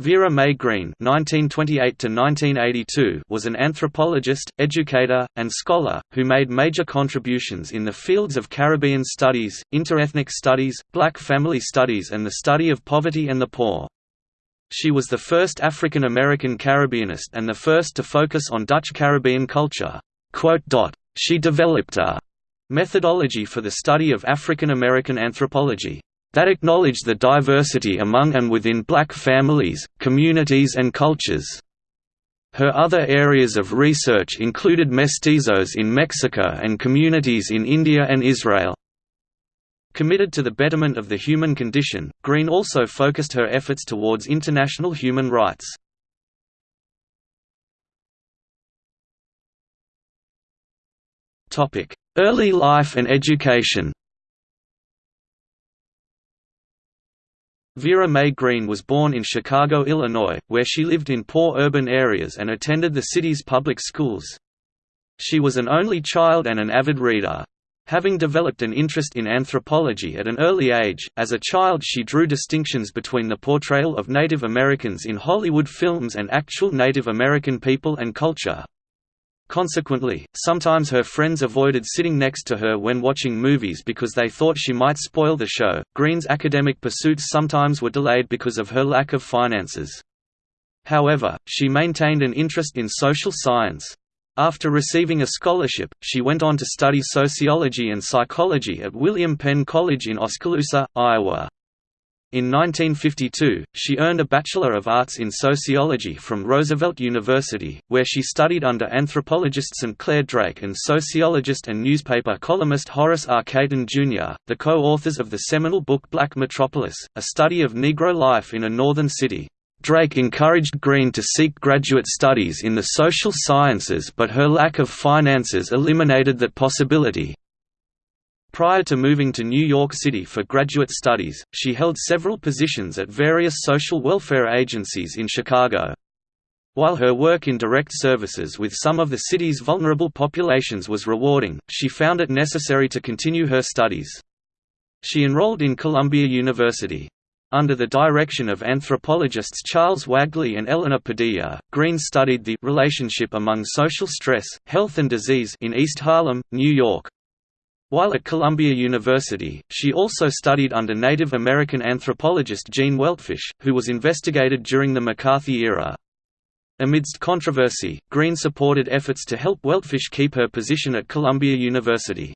Vera Mae Green (1928–1982) was an anthropologist, educator, and scholar who made major contributions in the fields of Caribbean studies, interethnic studies, black family studies, and the study of poverty and the poor. She was the first African American Caribbeanist and the first to focus on Dutch Caribbean culture. She developed a methodology for the study of African American anthropology that acknowledge the diversity among and within black families, communities and cultures. Her other areas of research included mestizos in Mexico and communities in India and Israel. Committed to the betterment of the human condition, Green also focused her efforts towards international human rights. Early life and education Vera Mae Green was born in Chicago, Illinois, where she lived in poor urban areas and attended the city's public schools. She was an only child and an avid reader. Having developed an interest in anthropology at an early age, as a child she drew distinctions between the portrayal of Native Americans in Hollywood films and actual Native American people and culture. Consequently, sometimes her friends avoided sitting next to her when watching movies because they thought she might spoil the show. Green's academic pursuits sometimes were delayed because of her lack of finances. However, she maintained an interest in social science. After receiving a scholarship, she went on to study sociology and psychology at William Penn College in Oskaloosa, Iowa. In 1952, she earned a Bachelor of Arts in Sociology from Roosevelt University, where she studied under anthropologist St. Clair Drake and sociologist and newspaper columnist Horace R. Jr., the co-authors of the seminal book Black Metropolis, a study of Negro life in a northern city. Drake encouraged Green to seek graduate studies in the social sciences but her lack of finances eliminated that possibility. Prior to moving to New York City for graduate studies, she held several positions at various social welfare agencies in Chicago. While her work in direct services with some of the city's vulnerable populations was rewarding, she found it necessary to continue her studies. She enrolled in Columbia University. Under the direction of anthropologists Charles Wagley and Eleanor Padilla, Green studied the relationship among social stress, health and disease in East Harlem, New York. While at Columbia University, she also studied under Native American anthropologist Gene Weltfish, who was investigated during the McCarthy era. Amidst controversy, Green supported efforts to help Weltfish keep her position at Columbia University.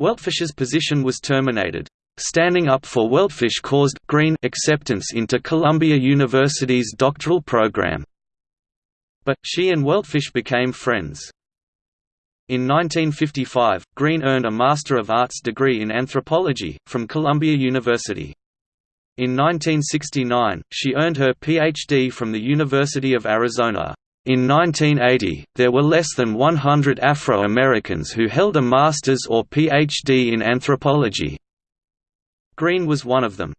Weltfish's position was terminated. Standing up for Weltfish caused Green acceptance into Columbia University's doctoral program. But, she and Weltfish became friends. In 1955, Green earned a Master of Arts degree in anthropology, from Columbia University. In 1969, she earned her Ph.D. from the University of Arizona. In 1980, there were less than 100 Afro-Americans who held a master's or Ph.D. in anthropology. Green was one of them.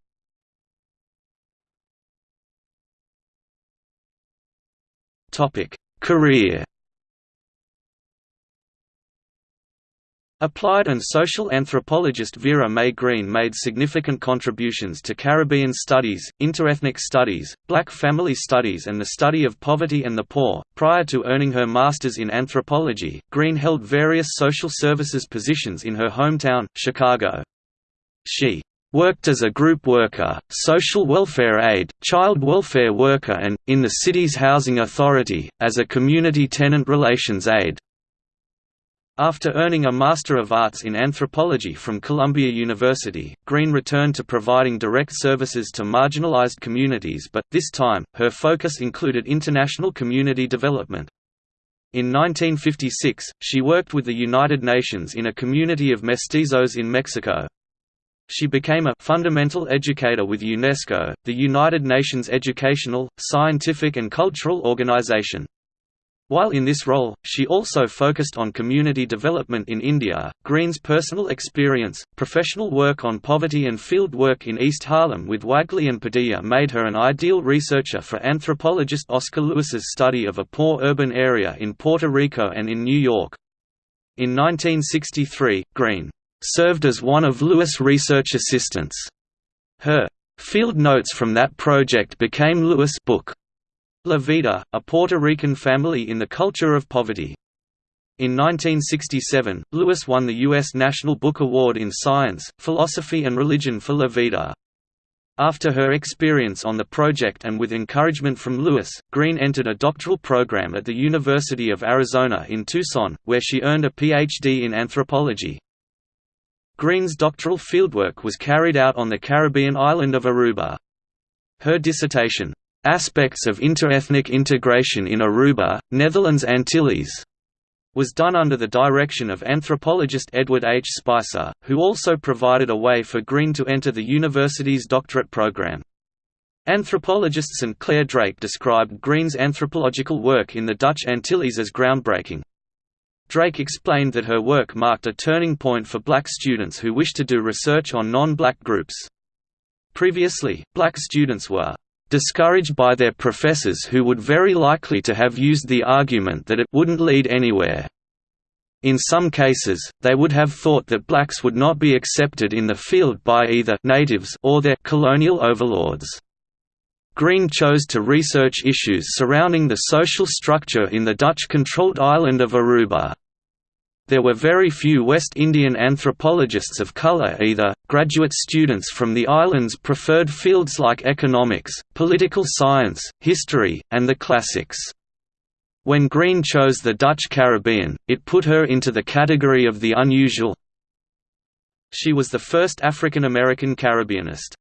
Career Applied and social anthropologist Vera Mae Green made significant contributions to Caribbean studies, interethnic studies, black family studies, and the study of poverty and the poor. Prior to earning her master's in anthropology, Green held various social services positions in her hometown, Chicago. She worked as a group worker, social welfare aide, child welfare worker and, in the city's housing authority, as a community tenant relations aide. After earning a Master of Arts in Anthropology from Columbia University, Green returned to providing direct services to marginalized communities but, this time, her focus included international community development. In 1956, she worked with the United Nations in a community of mestizos in Mexico. She became a fundamental educator with UNESCO, the United Nations educational, scientific and cultural organization. While in this role, she also focused on community development in India. Green's personal experience, professional work on poverty, and field work in East Harlem with Wagley and Padilla made her an ideal researcher for anthropologist Oscar Lewis's study of a poor urban area in Puerto Rico and in New York. In 1963, Green served as one of Lewis' research assistants. Her Field notes from that project became Lewis' book, La Vida, a Puerto Rican family in the culture of poverty. In 1967, Lewis won the U.S. National Book Award in Science, Philosophy and Religion for La Vida. After her experience on the project and with encouragement from Lewis, Green entered a doctoral program at the University of Arizona in Tucson, where she earned a Ph.D. in anthropology. Green's doctoral fieldwork was carried out on the Caribbean island of Aruba. Her dissertation, "'Aspects of Interethnic Integration in Aruba, Netherlands Antilles' was done under the direction of anthropologist Edward H. Spicer, who also provided a way for Green to enter the university's doctorate program. Anthropologist St. Clair Drake described Green's anthropological work in the Dutch Antilles as groundbreaking. Drake explained that her work marked a turning point for black students who wished to do research on non-black groups. Previously, black students were discouraged by their professors who would very likely to have used the argument that it wouldn't lead anywhere. In some cases, they would have thought that blacks would not be accepted in the field by either natives or their colonial overlords. Green chose to research issues surrounding the social structure in the Dutch-controlled island of Aruba. There were very few West Indian anthropologists of color either. Graduate students from the islands preferred fields like economics, political science, history, and the classics. When Green chose the Dutch Caribbean, it put her into the category of the unusual. She was the first African American Caribbeanist.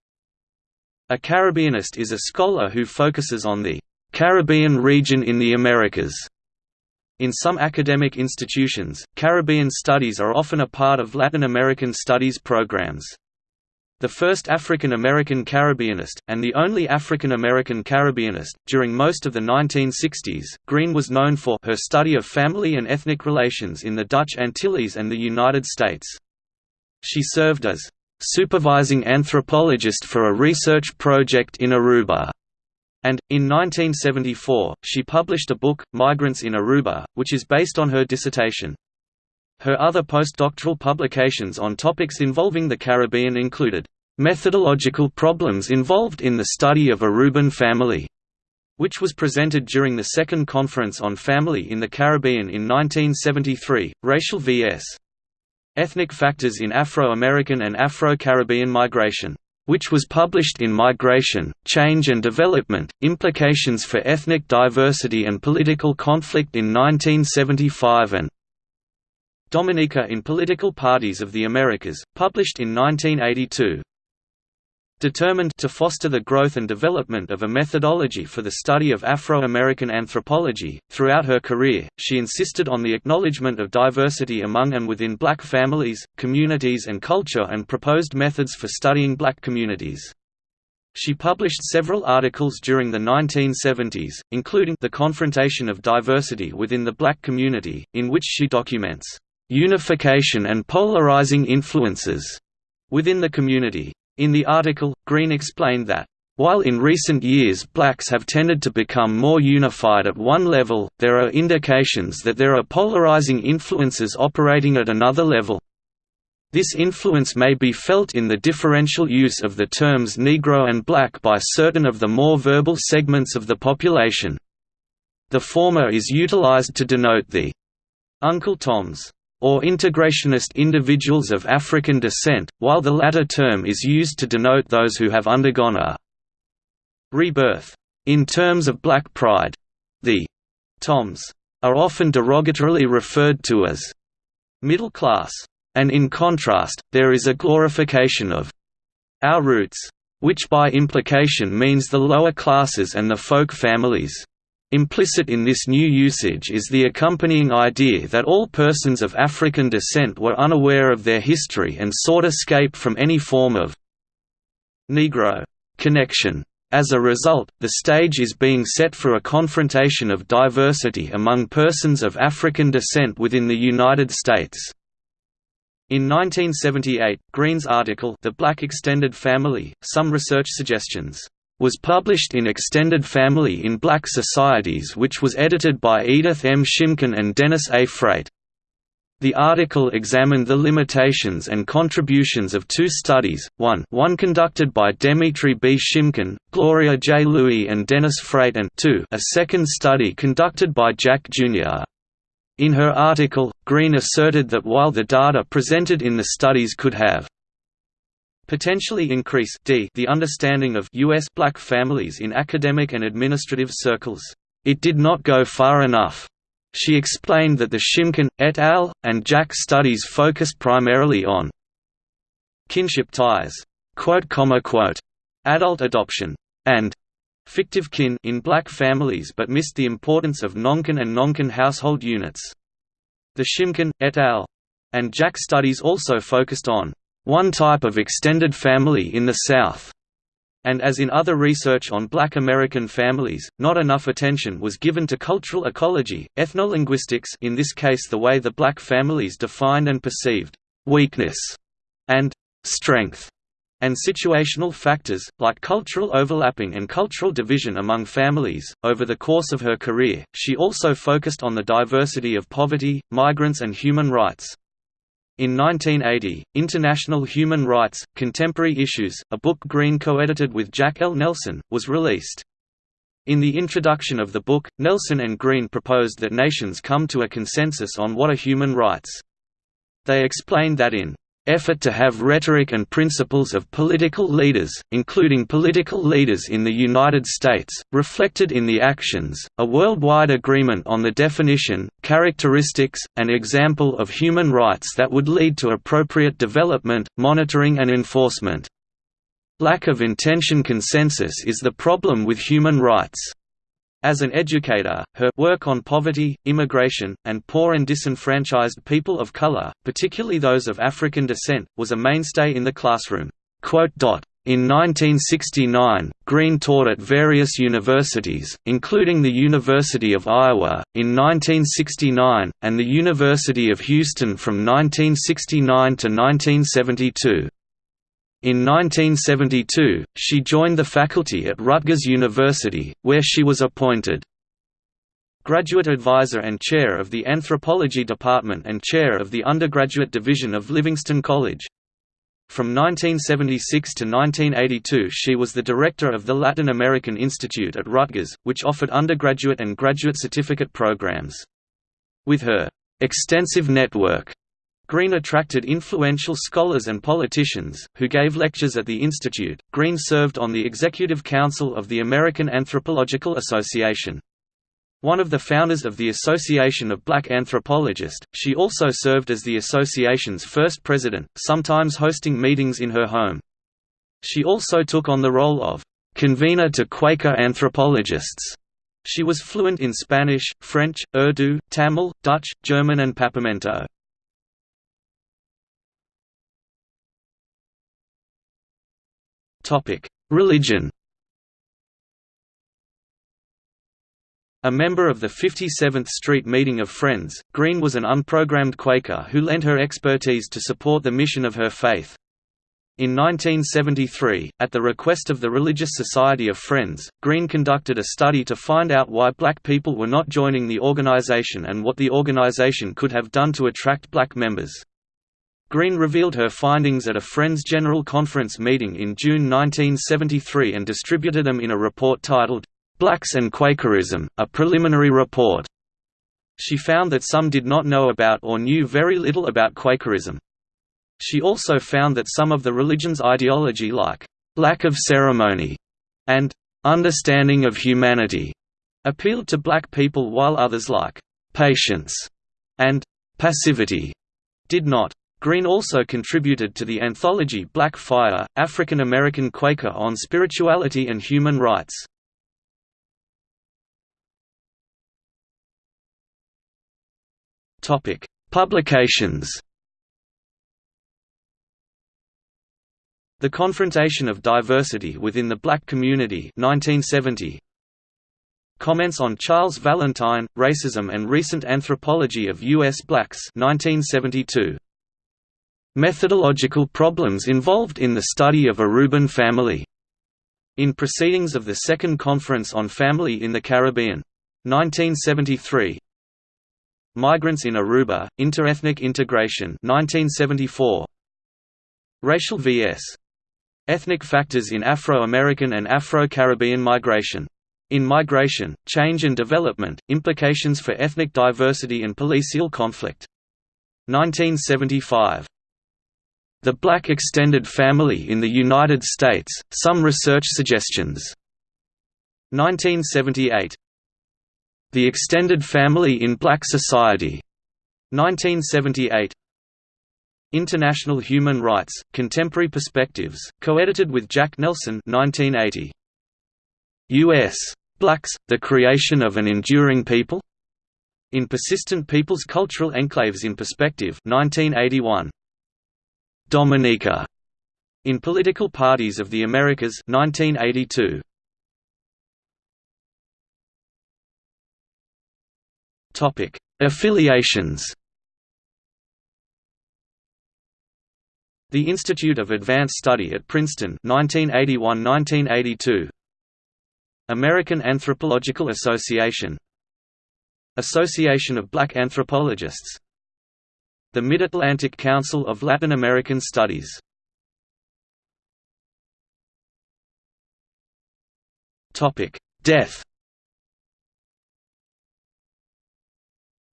A Caribbeanist is a scholar who focuses on the Caribbean region in the Americas in some academic institutions, Caribbean studies are often a part of Latin American studies programs. The first African American Caribbeanist, and the only African American Caribbeanist, during most of the 1960s, Green was known for her study of family and ethnic relations in the Dutch Antilles and the United States. She served as supervising anthropologist for a research project in Aruba. And, in 1974, she published a book, Migrants in Aruba, which is based on her dissertation. Her other postdoctoral publications on topics involving the Caribbean included, "...methodological problems involved in the study of Aruban family", which was presented during the Second Conference on Family in the Caribbean in 1973, Racial vs. Ethnic Factors in Afro-American and Afro-Caribbean Migration which was published in Migration, Change and Development, Implications for Ethnic Diversity and Political Conflict in 1975 and Dominica in Political Parties of the Americas, published in 1982. Determined to foster the growth and development of a methodology for the study of Afro-American anthropology, throughout her career, she insisted on the acknowledgement of diversity among and within black families, communities and culture and proposed methods for studying black communities. She published several articles during the 1970s, including The Confrontation of Diversity Within the Black Community, in which she documents unification and polarizing influences within the community. In the article, Green explained that, while in recent years blacks have tended to become more unified at one level, there are indications that there are polarizing influences operating at another level. This influence may be felt in the differential use of the terms Negro and black by certain of the more verbal segments of the population. The former is utilized to denote the Uncle Toms or integrationist individuals of African descent, while the latter term is used to denote those who have undergone a rebirth. In terms of black pride, the Toms are often derogatorily referred to as middle class, and in contrast, there is a glorification of our roots, which by implication means the lower classes and the folk families. Implicit in this new usage is the accompanying idea that all persons of African descent were unaware of their history and sought escape from any form of Negro connection. As a result, the stage is being set for a confrontation of diversity among persons of African descent within the United States. In 1978, Green's article The Black Extended Family, Some Research Suggestions was published in Extended Family in Black Societies which was edited by Edith M. Shimkin and Dennis A. Frate. The article examined the limitations and contributions of two studies, one one conducted by Demetri B. Shimkin, Gloria J. Louis and Dennis Frate and two a second study conducted by Jack Jr. In her article, Green asserted that while the data presented in the studies could have potentially increase d the understanding of U.S. black families in academic and administrative circles, it did not go far enough. She explained that the Shimkin, et al., and Jack studies focused primarily on kinship ties, adult adoption, and fictive kin in black families but missed the importance of nonkin and nonkin household units. The Shimkin, et al. and Jack studies also focused on one type of extended family in the South, and as in other research on black American families, not enough attention was given to cultural ecology, ethnolinguistics in this case the way the black families defined and perceived «weakness» and «strength» and situational factors, like cultural overlapping and cultural division among families. Over the course of her career, she also focused on the diversity of poverty, migrants, and human rights. In 1980, International Human Rights, Contemporary Issues, a book Green co-edited with Jack L. Nelson, was released. In the introduction of the book, Nelson and Green proposed that nations come to a consensus on what are human rights. They explained that in effort to have rhetoric and principles of political leaders, including political leaders in the United States, reflected in the actions, a worldwide agreement on the definition, characteristics, and example of human rights that would lead to appropriate development, monitoring and enforcement. Lack of intention consensus is the problem with human rights. As an educator, her work on poverty, immigration, and poor and disenfranchised people of color, particularly those of African descent, was a mainstay in the classroom. In 1969, Green taught at various universities, including the University of Iowa, in 1969, and the University of Houston from 1969 to 1972. In 1972, she joined the faculty at Rutgers University, where she was appointed graduate advisor and chair of the Anthropology Department and chair of the undergraduate division of Livingston College. From 1976 to 1982 she was the director of the Latin American Institute at Rutgers, which offered undergraduate and graduate certificate programs. With her extensive network Green attracted influential scholars and politicians, who gave lectures at the institute. Green served on the Executive Council of the American Anthropological Association. One of the founders of the Association of Black Anthropologists, she also served as the association's first president, sometimes hosting meetings in her home. She also took on the role of convener to Quaker anthropologists. She was fluent in Spanish, French, Urdu, Tamil, Dutch, German and Papiamento. Religion A member of the 57th Street Meeting of Friends, Green was an unprogrammed Quaker who lent her expertise to support the mission of her faith. In 1973, at the request of the Religious Society of Friends, Green conducted a study to find out why black people were not joining the organization and what the organization could have done to attract black members. Green revealed her findings at a Friends General Conference meeting in June 1973 and distributed them in a report titled, "'Blacks and Quakerism, a Preliminary Report". She found that some did not know about or knew very little about Quakerism. She also found that some of the religion's ideology like, "'lack of ceremony' and "'understanding of humanity' appealed to black people while others like, "'patience' and "'passivity' did not. Green also contributed to the anthology Black Fire, African American Quaker on Spirituality and Human Rights. Publications The Confrontation of Diversity Within the Black Community 1970. Comments on Charles Valentine, Racism and Recent Anthropology of U.S. Blacks 1972. Methodological problems involved in the study of Aruban family. In Proceedings of the Second Conference on Family in the Caribbean. 1973 Migrants in Aruba, Interethnic Integration 1974. Racial vs. Ethnic factors in Afro-American and Afro-Caribbean migration. In Migration, Change and Development, Implications for Ethnic Diversity and Political Conflict. 1975. The Black Extended Family in the United States, Some Research Suggestions. 1978. The Extended Family in Black Society. 1978. International Human Rights, Contemporary Perspectives, co-edited with Jack Nelson 1980. U.S. Blacks, The Creation of an Enduring People? In Persistent Peoples Cultural Enclaves in Perspective 1981. Dominica. In Political Parties of the Americas 1982. Topic: Affiliations. The Institute of Advanced Study at Princeton 1981–1982 American Anthropological Association Association of Black Anthropologists The Mid-Atlantic Council of Latin American Studies. Death.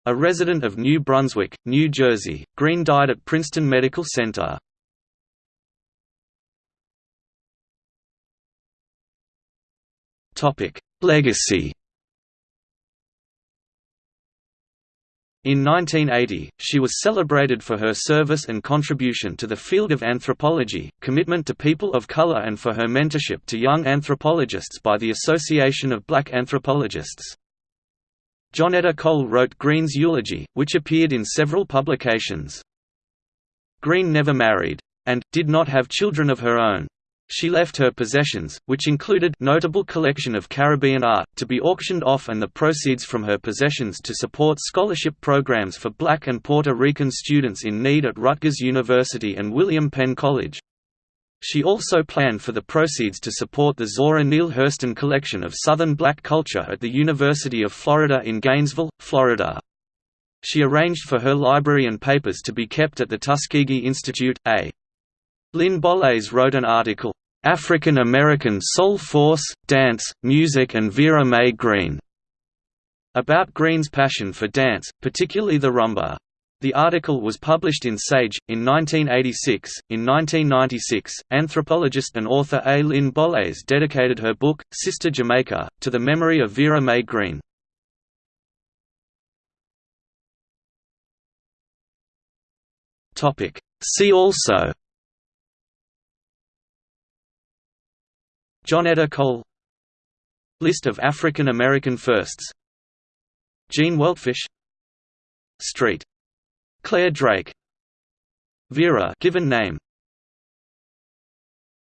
A resident of New Brunswick, New Jersey, Green died at Princeton Medical Center. Legacy In 1980, she was celebrated for her service and contribution to the field of anthropology, commitment to people of color and for her mentorship to young anthropologists by the Association of Black Anthropologists. Johnetta Cole wrote Green's eulogy, which appeared in several publications. Green never married. And, did not have children of her own. She left her possessions, which included notable collection of Caribbean art, to be auctioned off and the proceeds from her possessions to support scholarship programs for black and Puerto Rican students in need at Rutgers University and William Penn College. She also planned for the proceeds to support the Zora Neale Hurston Collection of Southern Black Culture at the University of Florida in Gainesville, Florida. She arranged for her library and papers to be kept at the Tuskegee Institute. A. Lynn Bolles wrote an article, "'African American Soul Force, Dance, Music and Vera Mae Green' about Green's passion for dance, particularly the rumba. The article was published in Sage, in 1986. In 1996, anthropologist and author A. Lynn Bolles dedicated her book, Sister Jamaica, to the memory of Vera Mae Green. See also Johnetta Cole. List of African American firsts. Gene Weltfish. Street. Clair Drake. Vera given name